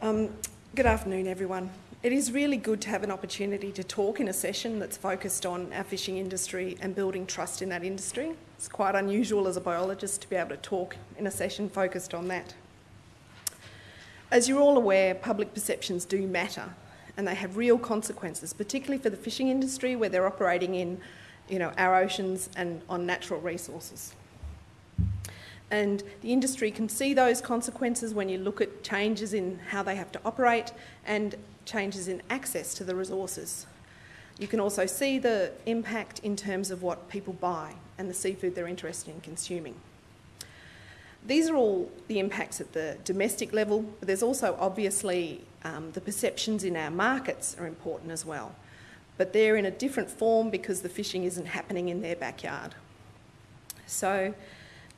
Um, good afternoon, everyone. It is really good to have an opportunity to talk in a session that's focused on our fishing industry and building trust in that industry. It's quite unusual as a biologist to be able to talk in a session focused on that. As you're all aware, public perceptions do matter and they have real consequences, particularly for the fishing industry where they're operating in you know, our oceans and on natural resources. And the industry can see those consequences when you look at changes in how they have to operate and changes in access to the resources. You can also see the impact in terms of what people buy and the seafood they're interested in consuming. These are all the impacts at the domestic level, but there's also obviously um, the perceptions in our markets are important as well. But they're in a different form because the fishing isn't happening in their backyard. So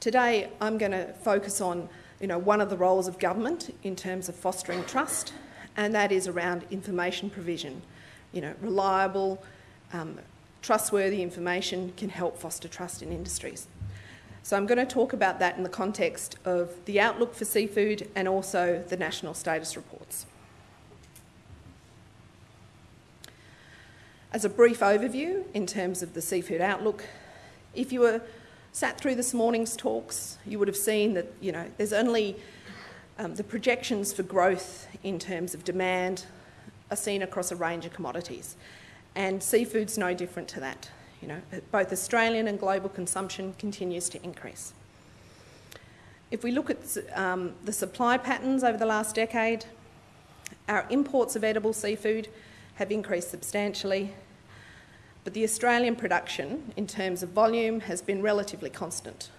Today, I'm going to focus on you know, one of the roles of government in terms of fostering trust, and that is around information provision. You know, reliable, um, trustworthy information can help foster trust in industries. So I'm going to talk about that in the context of the outlook for seafood and also the national status reports. As a brief overview in terms of the seafood outlook, if you were sat through this morning's talks, you would have seen that, you know, there's only um, the projections for growth in terms of demand are seen across a range of commodities. And seafood's no different to that. You know, both Australian and global consumption continues to increase. If we look at um, the supply patterns over the last decade, our imports of edible seafood have increased substantially but the Australian production, in terms of volume, has been relatively constant.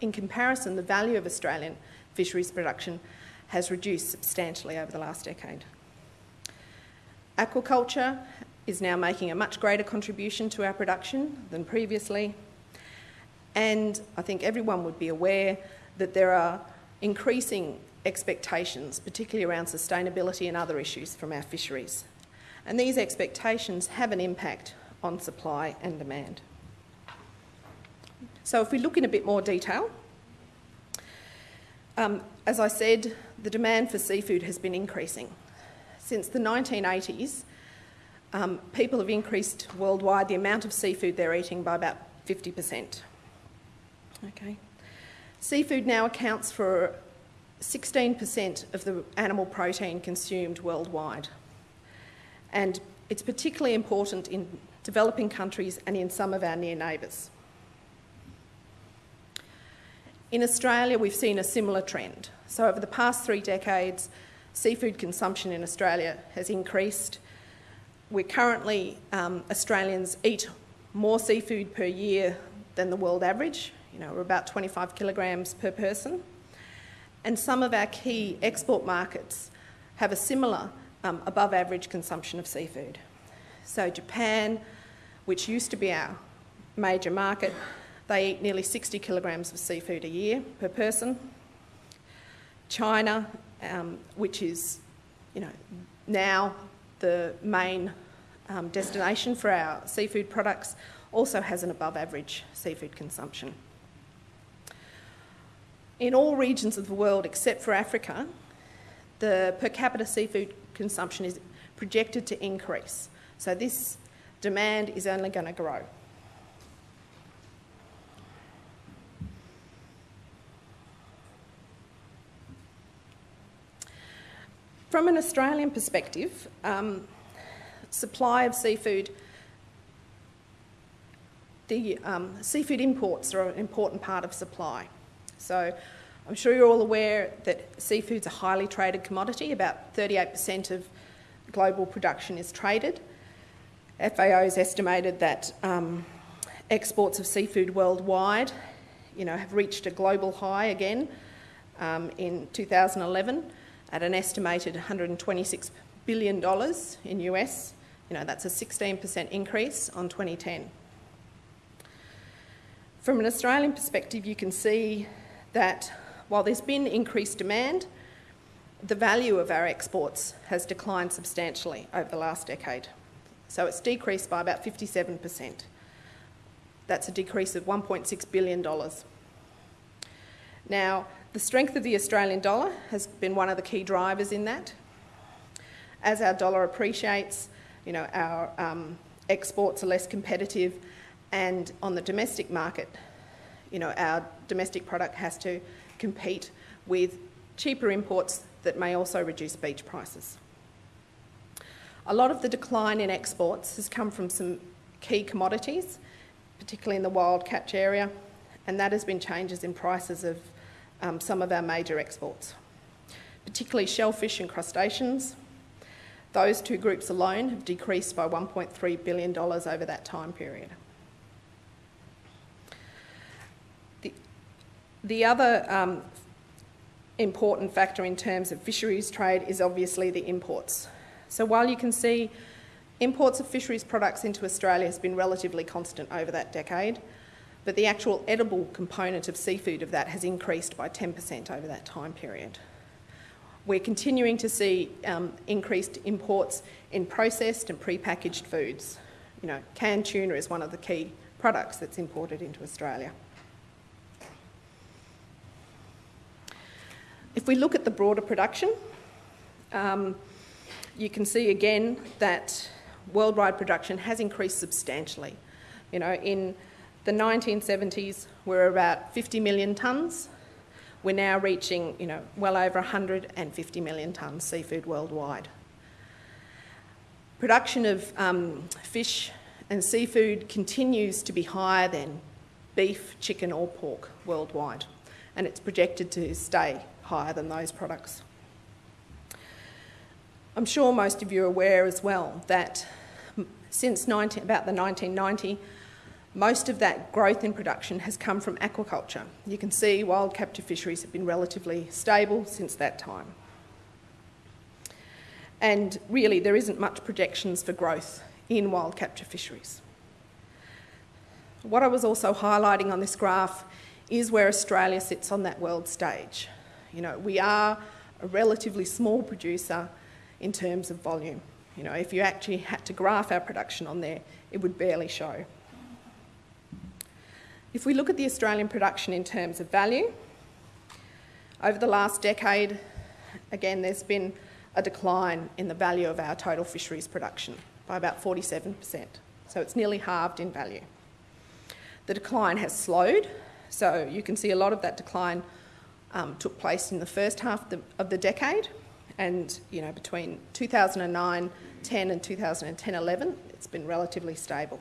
In comparison, the value of Australian fisheries production has reduced substantially over the last decade. Aquaculture is now making a much greater contribution to our production than previously, and I think everyone would be aware that there are increasing expectations, particularly around sustainability and other issues from our fisheries and these expectations have an impact on supply and demand. So if we look in a bit more detail, um, as I said, the demand for seafood has been increasing. Since the 1980s, um, people have increased worldwide the amount of seafood they're eating by about 50%. Okay. Seafood now accounts for 16% of the animal protein consumed worldwide and it's particularly important in developing countries and in some of our near neighbours. In Australia, we've seen a similar trend. So over the past three decades, seafood consumption in Australia has increased. We're currently, um, Australians eat more seafood per year than the world average. You know, we're about 25 kilograms per person. And some of our key export markets have a similar um, above average consumption of seafood. So Japan, which used to be our major market, they eat nearly 60 kilograms of seafood a year per person. China, um, which is, you know, now the main um, destination for our seafood products, also has an above average seafood consumption. In all regions of the world except for Africa, the per capita seafood consumption is projected to increase. So this demand is only going to grow. From an Australian perspective, um, supply of seafood, the um, seafood imports are an important part of supply. So I'm sure you're all aware that seafood's a highly traded commodity. About 38% of global production is traded. FAO has estimated that um, exports of seafood worldwide, you know, have reached a global high again um, in 2011 at an estimated 126 billion dollars in US. You know, that's a 16% increase on 2010. From an Australian perspective, you can see that while there's been increased demand, the value of our exports has declined substantially over the last decade. So it's decreased by about 57%. That's a decrease of $1.6 billion. Now, The strength of the Australian dollar has been one of the key drivers in that. As our dollar appreciates, you know, our um, exports are less competitive and on the domestic market, you know, our domestic product has to compete with cheaper imports that may also reduce beach prices. A lot of the decline in exports has come from some key commodities, particularly in the wild catch area, and that has been changes in prices of um, some of our major exports, particularly shellfish and crustaceans. Those two groups alone have decreased by $1.3 billion over that time period. The other um, important factor in terms of fisheries trade is obviously the imports. So while you can see imports of fisheries products into Australia has been relatively constant over that decade, but the actual edible component of seafood of that has increased by 10% over that time period. We're continuing to see um, increased imports in processed and pre-packaged foods. You know, canned tuna is one of the key products that's imported into Australia. If we look at the broader production, um, you can see again that worldwide production has increased substantially. You know, in the 1970s, we were about 50 million tonnes. We're now reaching, you know, well over 150 million tonnes seafood worldwide. Production of um, fish and seafood continues to be higher than beef, chicken or pork worldwide, and it's projected to stay higher than those products. I'm sure most of you are aware as well that since 19, about the 1990, most of that growth in production has come from aquaculture. You can see wild capture fisheries have been relatively stable since that time. And really, there isn't much projections for growth in wild capture fisheries. What I was also highlighting on this graph is where Australia sits on that world stage. You know, we are a relatively small producer in terms of volume. You know, if you actually had to graph our production on there, it would barely show. If we look at the Australian production in terms of value, over the last decade, again, there's been a decline in the value of our total fisheries production by about 47%. So it's nearly halved in value. The decline has slowed, so you can see a lot of that decline um, took place in the first half of the, of the decade, and you know between 2009 10 and 2010 11 it's been relatively stable.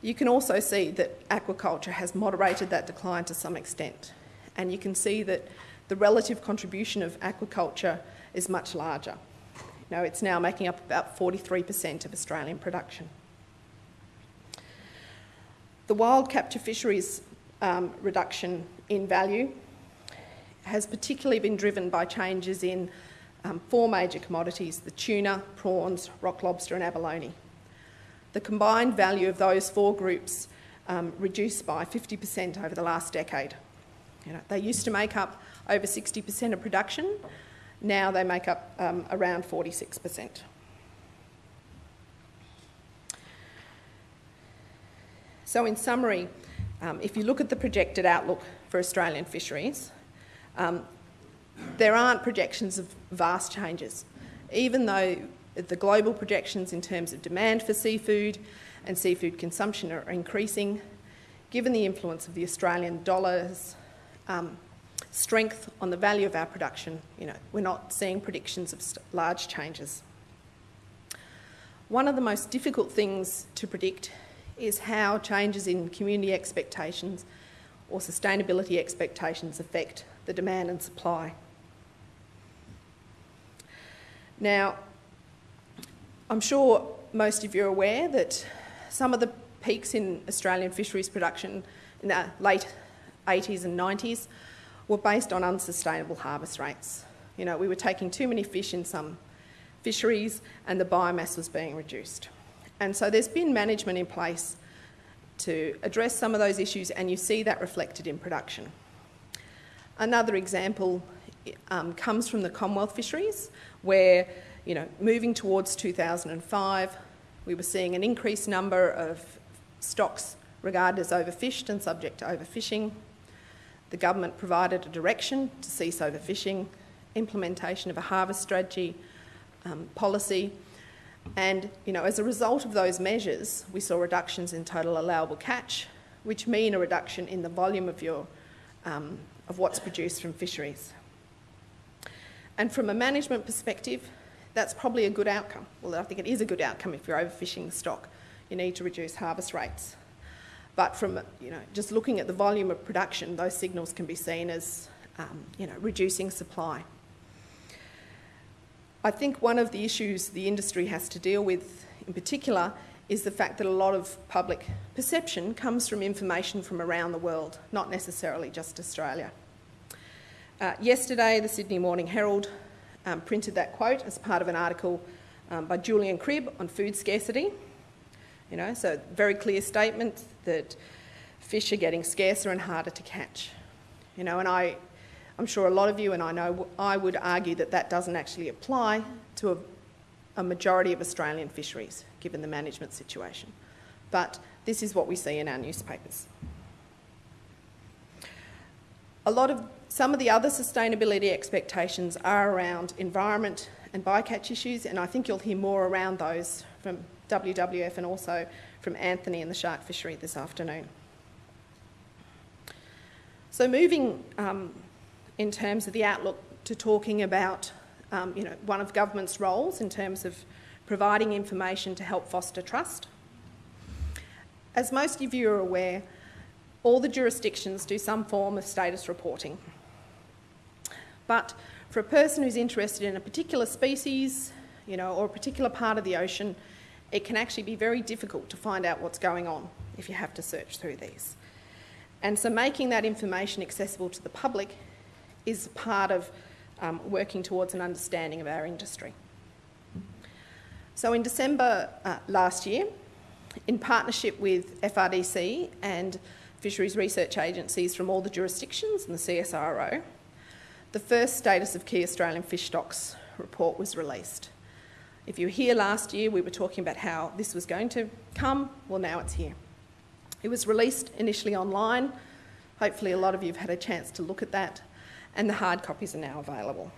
You can also see that aquaculture has moderated that decline to some extent. And you can see that the relative contribution of aquaculture is much larger. Know, it's now making up about 43% of Australian production. The wild capture fisheries um, reduction in value has particularly been driven by changes in um, four major commodities, the tuna, prawns, rock lobster and abalone. The combined value of those four groups um, reduced by 50% over the last decade. You know, they used to make up over 60% of production, now they make up um, around 46%. So in summary, um, if you look at the projected outlook for Australian fisheries, um, there aren't projections of vast changes. Even though the global projections in terms of demand for seafood and seafood consumption are increasing, given the influence of the Australian dollar's um, strength on the value of our production, you know, we're not seeing predictions of large changes. One of the most difficult things to predict is how changes in community expectations or sustainability expectations affect the demand and supply. Now, I'm sure most of you are aware that some of the peaks in Australian fisheries production in the late 80s and 90s were based on unsustainable harvest rates. You know, we were taking too many fish in some fisheries and the biomass was being reduced. And so there's been management in place to address some of those issues and you see that reflected in production. Another example um, comes from the Commonwealth fisheries where, you know, moving towards 2005, we were seeing an increased number of stocks regarded as overfished and subject to overfishing. The government provided a direction to cease overfishing, implementation of a harvest strategy um, policy, and you know, as a result of those measures, we saw reductions in total allowable catch, which mean a reduction in the volume of your um, of what's produced from fisheries. And from a management perspective, that's probably a good outcome. Well, I think it is a good outcome if you're overfishing the stock. You need to reduce harvest rates. But from you know, just looking at the volume of production, those signals can be seen as um, you know, reducing supply. I think one of the issues the industry has to deal with in particular is the fact that a lot of public perception comes from information from around the world, not necessarily just Australia. Uh, yesterday, the Sydney Morning Herald um, printed that quote as part of an article um, by Julian Cribb on food scarcity. You know, so very clear statement that fish are getting scarcer and harder to catch. You know, and I, I'm sure a lot of you, and I know I would argue that that doesn't actually apply to a, a majority of Australian fisheries, given the management situation. But this is what we see in our newspapers. A lot of some of the other sustainability expectations are around environment and bycatch issues, and I think you'll hear more around those from WWF and also from Anthony and the shark fishery this afternoon. So moving um, in terms of the outlook to talking about um, you know, one of government's roles in terms of providing information to help foster trust. As most of you are aware, all the jurisdictions do some form of status reporting. But for a person who's interested in a particular species, you know, or a particular part of the ocean, it can actually be very difficult to find out what's going on if you have to search through these. And so making that information accessible to the public is part of um, working towards an understanding of our industry. So in December uh, last year, in partnership with FRDC and fisheries research agencies from all the jurisdictions and the CSIRO, the first Status of Key Australian Fish Stocks report was released. If you were here last year, we were talking about how this was going to come. Well, now it's here. It was released initially online. Hopefully, a lot of you have had a chance to look at that, and the hard copies are now available.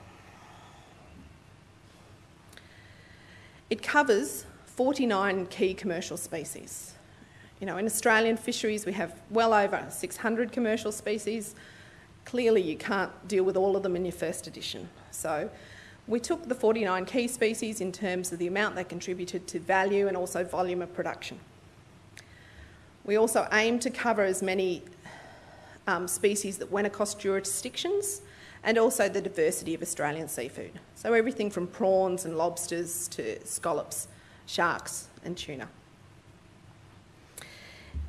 It covers 49 key commercial species. You know, in Australian fisheries, we have well over 600 commercial species, Clearly you can't deal with all of them in your first edition. So we took the 49 key species in terms of the amount they contributed to value and also volume of production. We also aimed to cover as many um, species that went across jurisdictions and also the diversity of Australian seafood. So everything from prawns and lobsters to scallops, sharks and tuna.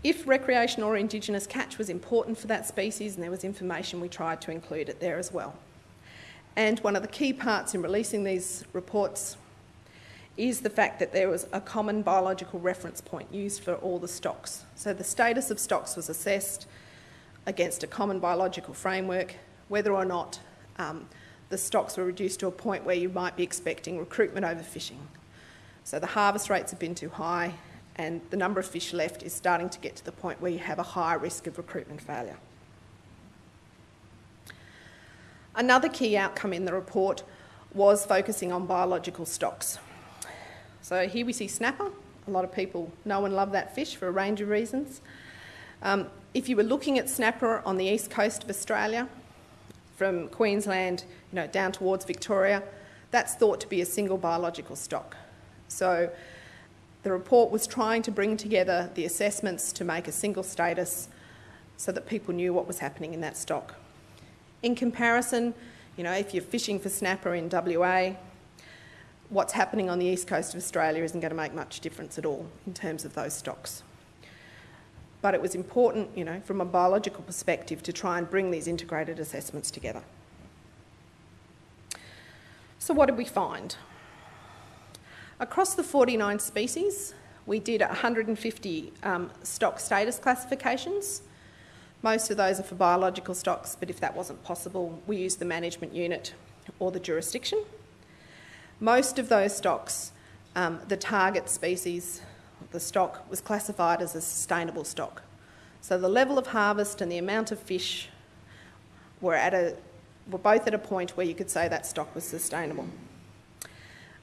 If recreational or Indigenous catch was important for that species and there was information, we tried to include it there as well. And one of the key parts in releasing these reports is the fact that there was a common biological reference point used for all the stocks. So the status of stocks was assessed against a common biological framework, whether or not um, the stocks were reduced to a point where you might be expecting recruitment overfishing. So the harvest rates have been too high, and the number of fish left is starting to get to the point where you have a higher risk of recruitment failure. Another key outcome in the report was focusing on biological stocks. So here we see snapper. A lot of people know and love that fish for a range of reasons. Um, if you were looking at snapper on the east coast of Australia, from Queensland you know, down towards Victoria, that's thought to be a single biological stock. So the report was trying to bring together the assessments to make a single status so that people knew what was happening in that stock. In comparison, you know, if you're fishing for snapper in WA, what's happening on the east coast of Australia isn't going to make much difference at all in terms of those stocks. But it was important, you know, from a biological perspective to try and bring these integrated assessments together. So what did we find? Across the 49 species, we did 150 um, stock status classifications. Most of those are for biological stocks, but if that wasn't possible, we used the management unit or the jurisdiction. Most of those stocks, um, the target species, the stock, was classified as a sustainable stock. So the level of harvest and the amount of fish were, at a, were both at a point where you could say that stock was sustainable.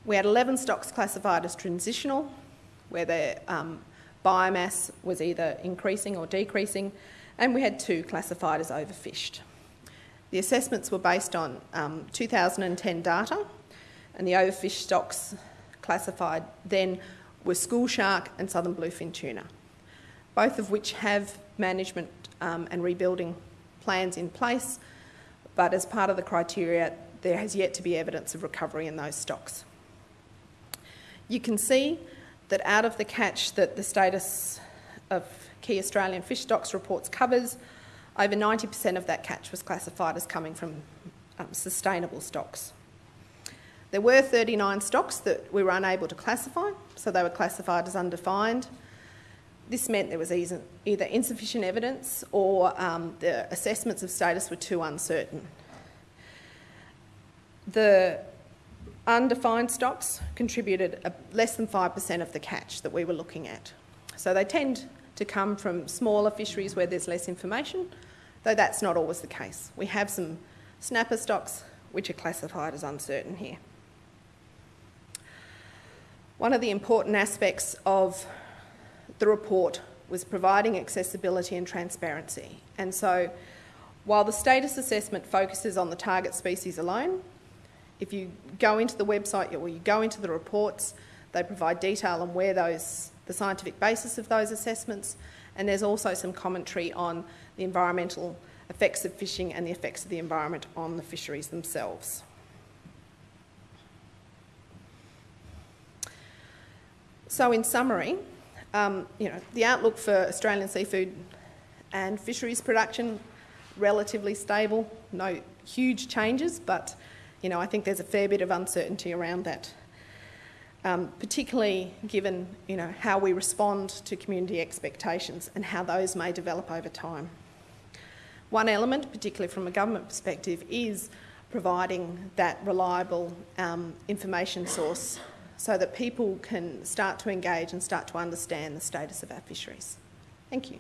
We had 11 stocks classified as transitional, where their um, biomass was either increasing or decreasing, and we had two classified as overfished. The assessments were based on um, 2010 data, and the overfished stocks classified then were school shark and southern bluefin tuna, both of which have management um, and rebuilding plans in place, but as part of the criteria, there has yet to be evidence of recovery in those stocks. You can see that out of the catch that the status of key Australian fish stocks reports covers, over 90% of that catch was classified as coming from um, sustainable stocks. There were 39 stocks that we were unable to classify, so they were classified as undefined. This meant there was either insufficient evidence or um, the assessments of status were too uncertain. The undefined stocks contributed a, less than 5% of the catch that we were looking at. So they tend to come from smaller fisheries where there's less information, though that's not always the case. We have some snapper stocks which are classified as uncertain here. One of the important aspects of the report was providing accessibility and transparency. And so while the status assessment focuses on the target species alone, if you go into the website or you go into the reports, they provide detail on where those, the scientific basis of those assessments, and there's also some commentary on the environmental effects of fishing and the effects of the environment on the fisheries themselves. So in summary, um, you know, the outlook for Australian seafood and fisheries production, relatively stable, no huge changes, but you know, I think there's a fair bit of uncertainty around that, um, particularly given you know, how we respond to community expectations and how those may develop over time. One element, particularly from a government perspective, is providing that reliable um, information source so that people can start to engage and start to understand the status of our fisheries. Thank you.